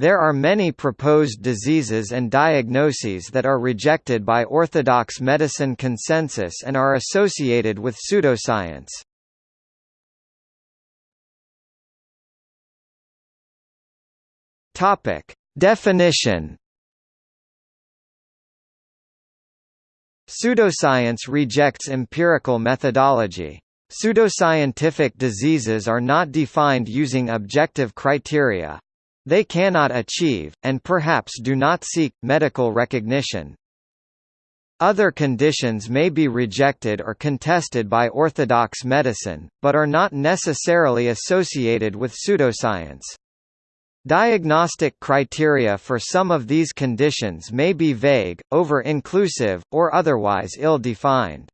There are many proposed diseases and diagnoses that are rejected by orthodox medicine consensus and are associated with pseudoscience. Topic: Definition Pseudoscience rejects empirical methodology. Pseudoscientific diseases are not defined using objective criteria. They cannot achieve, and perhaps do not seek, medical recognition. Other conditions may be rejected or contested by orthodox medicine, but are not necessarily associated with pseudoscience. Diagnostic criteria for some of these conditions may be vague, over-inclusive, or otherwise ill-defined.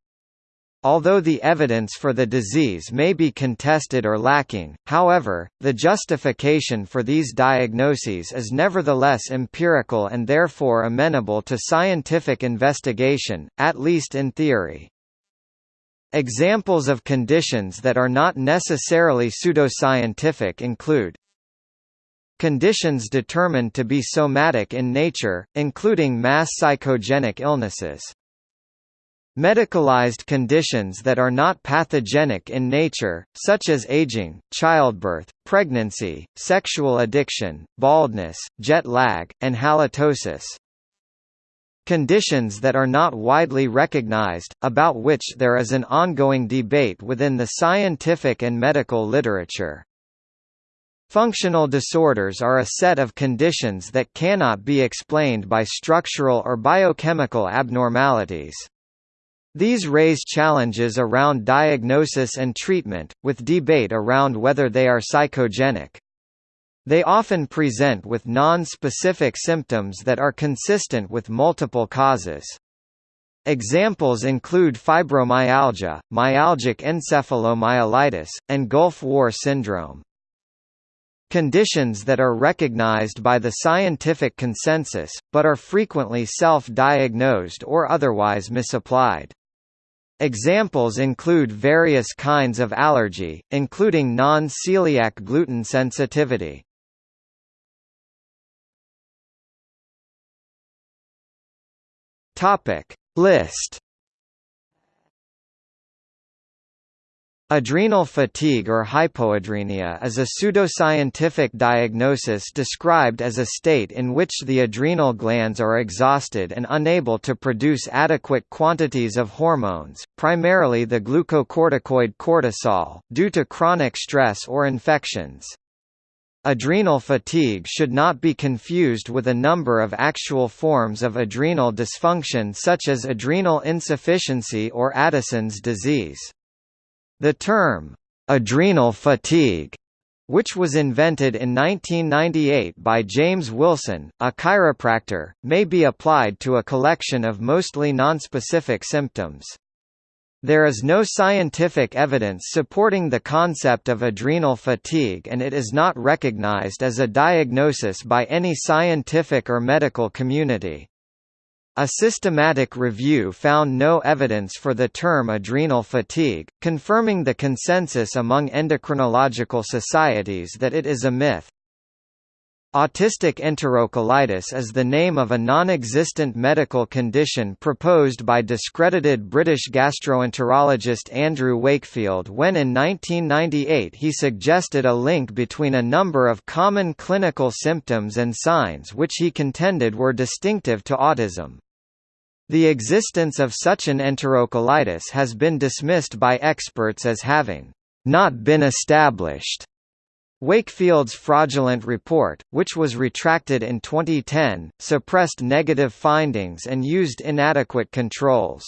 Although the evidence for the disease may be contested or lacking, however, the justification for these diagnoses is nevertheless empirical and therefore amenable to scientific investigation, at least in theory. Examples of conditions that are not necessarily pseudoscientific include Conditions determined to be somatic in nature, including mass psychogenic illnesses. Medicalized conditions that are not pathogenic in nature, such as aging, childbirth, pregnancy, sexual addiction, baldness, jet lag, and halitosis. Conditions that are not widely recognized, about which there is an ongoing debate within the scientific and medical literature. Functional disorders are a set of conditions that cannot be explained by structural or biochemical abnormalities. These raise challenges around diagnosis and treatment, with debate around whether they are psychogenic. They often present with non-specific symptoms that are consistent with multiple causes. Examples include fibromyalgia, myalgic encephalomyelitis, and Gulf War syndrome. Conditions that are recognized by the scientific consensus, but are frequently self-diagnosed or otherwise misapplied. Examples include various kinds of allergy, including non-celiac gluten sensitivity. List Adrenal fatigue or hypoadrenia is a pseudoscientific diagnosis described as a state in which the adrenal glands are exhausted and unable to produce adequate quantities of hormones, primarily the glucocorticoid cortisol, due to chronic stress or infections. Adrenal fatigue should not be confused with a number of actual forms of adrenal dysfunction such as adrenal insufficiency or Addison's disease. The term, adrenal fatigue, which was invented in 1998 by James Wilson, a chiropractor, may be applied to a collection of mostly nonspecific symptoms. There is no scientific evidence supporting the concept of adrenal fatigue and it is not recognized as a diagnosis by any scientific or medical community. A systematic review found no evidence for the term adrenal fatigue, confirming the consensus among endocrinological societies that it is a myth. Autistic enterocolitis is the name of a non-existent medical condition proposed by discredited British gastroenterologist Andrew Wakefield when in 1998 he suggested a link between a number of common clinical symptoms and signs which he contended were distinctive to autism. The existence of such an enterocolitis has been dismissed by experts as having not been established. Wakefield's fraudulent report, which was retracted in 2010, suppressed negative findings and used inadequate controls.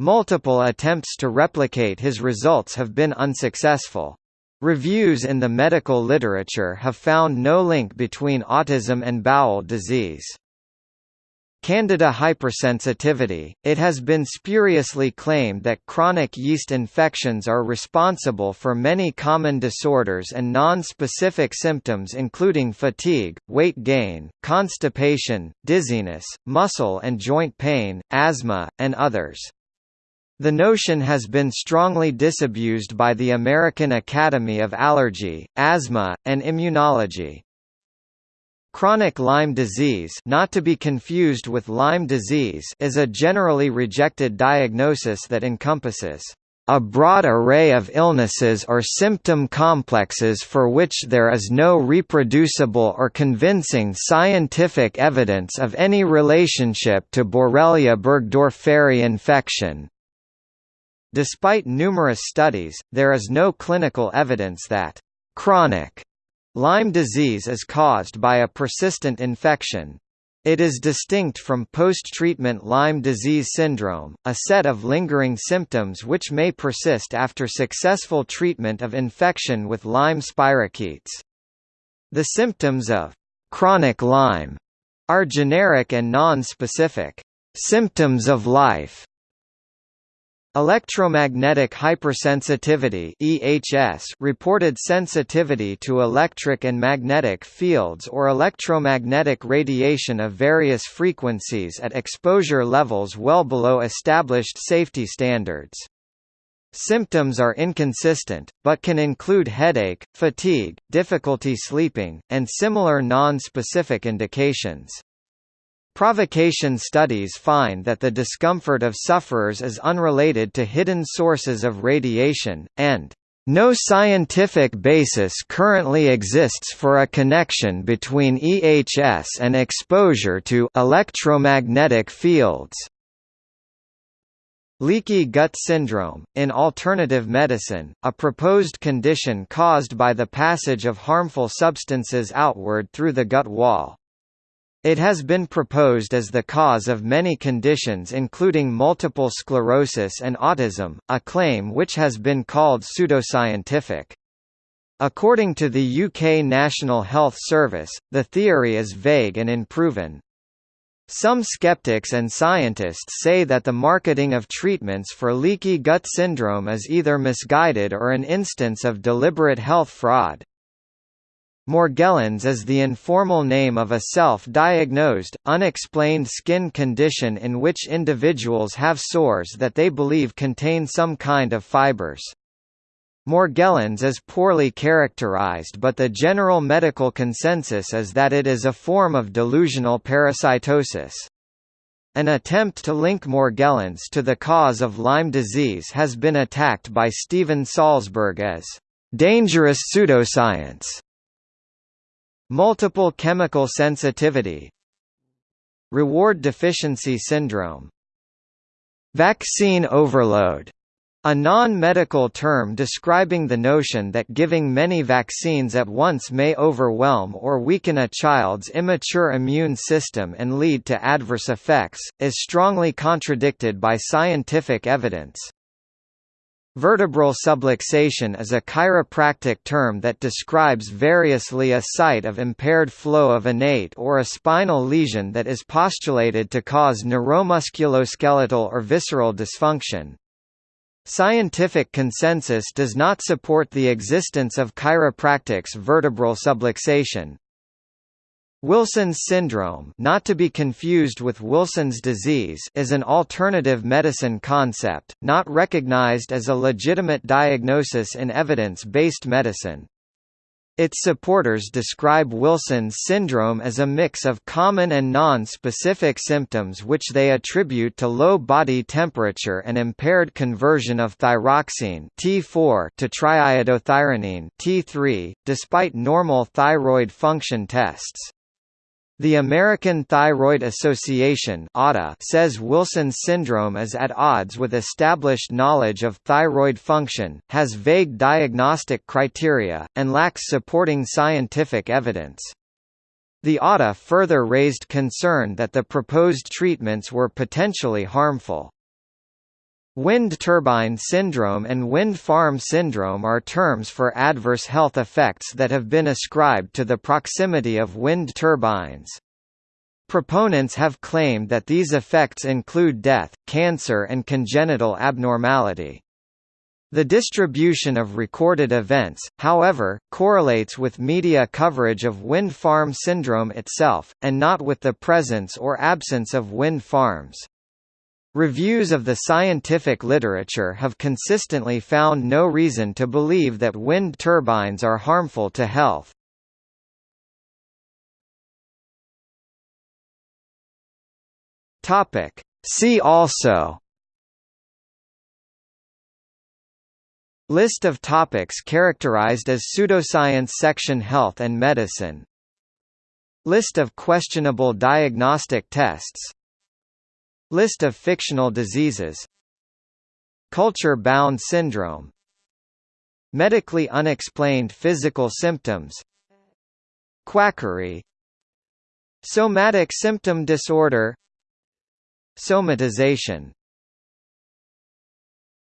Multiple attempts to replicate his results have been unsuccessful. Reviews in the medical literature have found no link between autism and bowel disease. Candida hypersensitivity. It has been spuriously claimed that chronic yeast infections are responsible for many common disorders and non-specific symptoms including fatigue, weight gain, constipation, dizziness, muscle and joint pain, asthma, and others. The notion has been strongly disabused by the American Academy of Allergy, Asthma, and Immunology. Chronic Lyme disease not to be confused with Lyme disease is a generally rejected diagnosis that encompasses a broad array of illnesses or symptom complexes for which there is no reproducible or convincing scientific evidence of any relationship to Borrelia burgdorferi infection. Despite numerous studies, there is no clinical evidence that chronic Lyme disease is caused by a persistent infection. It is distinct from post-treatment Lyme disease syndrome, a set of lingering symptoms which may persist after successful treatment of infection with Lyme spirochetes. The symptoms of chronic Lyme are generic and non-specific symptoms of life Electromagnetic hypersensitivity (EHS) reported sensitivity to electric and magnetic fields or electromagnetic radiation of various frequencies at exposure levels well below established safety standards. Symptoms are inconsistent, but can include headache, fatigue, difficulty sleeping, and similar non-specific indications. Provocation studies find that the discomfort of sufferers is unrelated to hidden sources of radiation, and no scientific basis currently exists for a connection between EHS and exposure to electromagnetic fields. Leaky gut syndrome, in alternative medicine, a proposed condition caused by the passage of harmful substances outward through the gut wall. It has been proposed as the cause of many conditions including multiple sclerosis and autism, a claim which has been called pseudoscientific. According to the UK National Health Service, the theory is vague and unproven. Some skeptics and scientists say that the marketing of treatments for leaky gut syndrome is either misguided or an instance of deliberate health fraud. Morgellons is the informal name of a self-diagnosed, unexplained skin condition in which individuals have sores that they believe contain some kind of fibers. Morgellons is poorly characterized but the general medical consensus is that it is a form of delusional parasitosis. An attempt to link Morgellons to the cause of Lyme disease has been attacked by Steven Salzberg as dangerous pseudoscience. Multiple chemical sensitivity Reward deficiency syndrome Vaccine overload a non-medical term describing the notion that giving many vaccines at once may overwhelm or weaken a child's immature immune system and lead to adverse effects, is strongly contradicted by scientific evidence. Vertebral subluxation is a chiropractic term that describes variously a site of impaired flow of innate or a spinal lesion that is postulated to cause neuromusculoskeletal or visceral dysfunction. Scientific consensus does not support the existence of chiropractic's vertebral subluxation, Wilson's syndrome not to be confused with Wilson's disease is an alternative medicine concept, not recognized as a legitimate diagnosis in evidence-based medicine. Its supporters describe Wilson's syndrome as a mix of common and non-specific symptoms which they attribute to low body temperature and impaired conversion of thyroxine T4 to triiodothyronine T3, despite normal thyroid function tests. The American Thyroid Association says Wilson's syndrome is at odds with established knowledge of thyroid function, has vague diagnostic criteria, and lacks supporting scientific evidence. The ATA further raised concern that the proposed treatments were potentially harmful. Wind turbine syndrome and wind farm syndrome are terms for adverse health effects that have been ascribed to the proximity of wind turbines. Proponents have claimed that these effects include death, cancer and congenital abnormality. The distribution of recorded events, however, correlates with media coverage of wind farm syndrome itself, and not with the presence or absence of wind farms. Reviews of the scientific literature have consistently found no reason to believe that wind turbines are harmful to health. Topic. See also List of topics characterized as pseudoscience section Health and medicine List of questionable diagnostic tests List of fictional diseases. Culture-bound syndrome. Medically unexplained physical symptoms. Quackery. Somatic symptom disorder. Somatization